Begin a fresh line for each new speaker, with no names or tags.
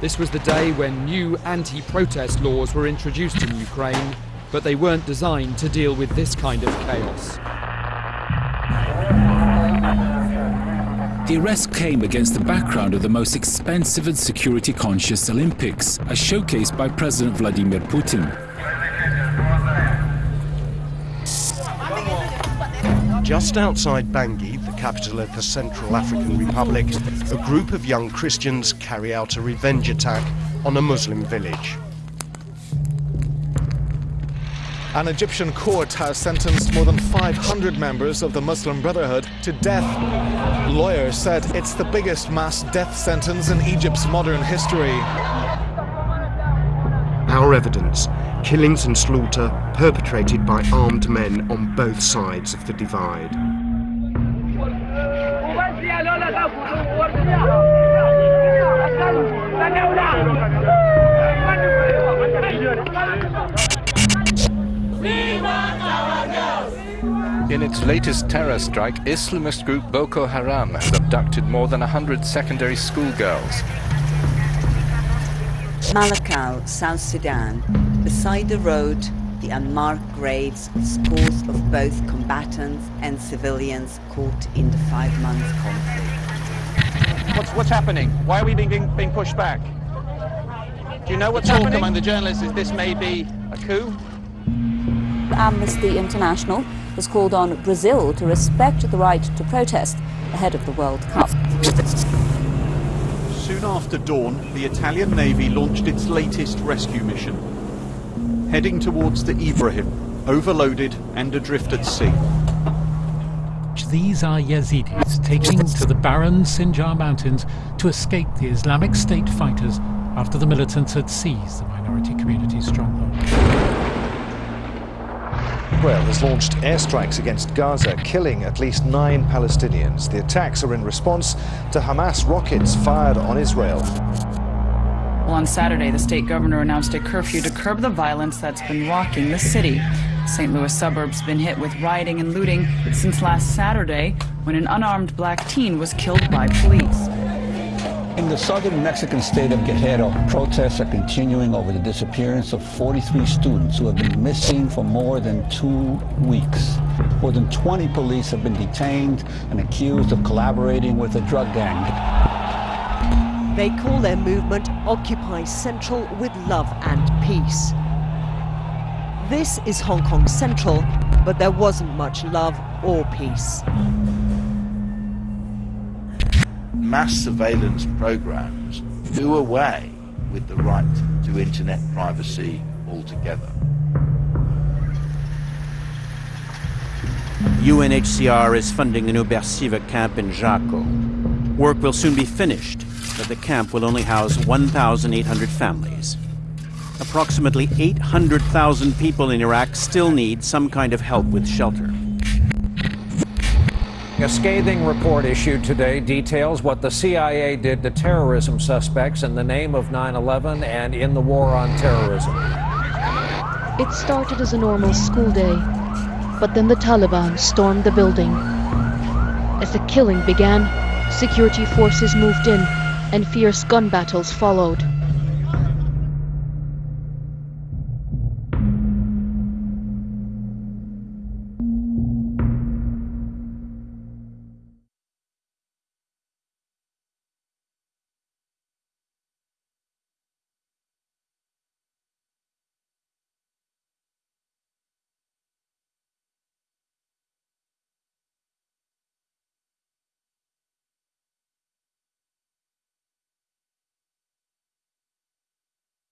This was the day when new anti-protest laws were introduced in Ukraine, but they weren't designed to deal with this kind of chaos.
The arrest came against the background of the most expensive and security-conscious Olympics, as showcased by President Vladimir Putin.
Just outside Bangui, the capital of the Central African Republic, a group of young Christians carry out a revenge attack on a Muslim village.
An Egyptian court has sentenced more than 500 members of the Muslim Brotherhood to death. Lawyers said it's the biggest mass death sentence in Egypt's modern history.
Our evidence killings and slaughter perpetrated by armed men on both sides of the divide.
In its latest terror strike, Islamist group Boko Haram has abducted more than 100 secondary schoolgirls.
Malakal, South Sudan. Beside the road, the unmarked graves, scores of both combatants and civilians caught in the five-month conflict.
What's, what's happening? Why are we being, being pushed back? Do you know what's
Talk
happening?
among the journalists is this may be a coup?
Amnesty International has called on Brazil to respect the right to protest ahead of the World Cup.
Soon after dawn, the Italian Navy launched its latest rescue mission, heading towards the Ibrahim, overloaded and adrift at sea.
These are Yazidis taking to the barren Sinjar Mountains to escape the Islamic State fighters after the militants had seized the minority community's stronghold.
Israel has launched airstrikes against Gaza, killing at least nine Palestinians. The attacks are in response to Hamas rockets fired on Israel.
Well, on Saturday, the state governor announced a curfew to curb the violence that's been rocking the city. St. Louis suburbs have been hit with rioting and looting since last Saturday when an unarmed black teen was killed by police.
In the southern Mexican state of Guerrero, protests are continuing over the disappearance of 43 students who have been missing for more than two weeks. More than 20 police have been detained and accused of collaborating with a drug gang.
They call their movement Occupy Central with Love and Peace. This is Hong Kong Central, but there wasn't much love or peace.
mass surveillance programs do away with the right to internet privacy altogether.
UNHCR is funding a new Bersive camp in Zakho. Work will soon be finished, but the camp will only house 1,800 families. Approximately 800,000 people in Iraq still need some kind of help with shelter.
A scathing report issued today details what the CIA did to terrorism suspects in the name of 9-11 and in the war on terrorism.
It started as a normal school day, but then the Taliban stormed the building. As the killing began, security forces moved in and fierce gun battles followed.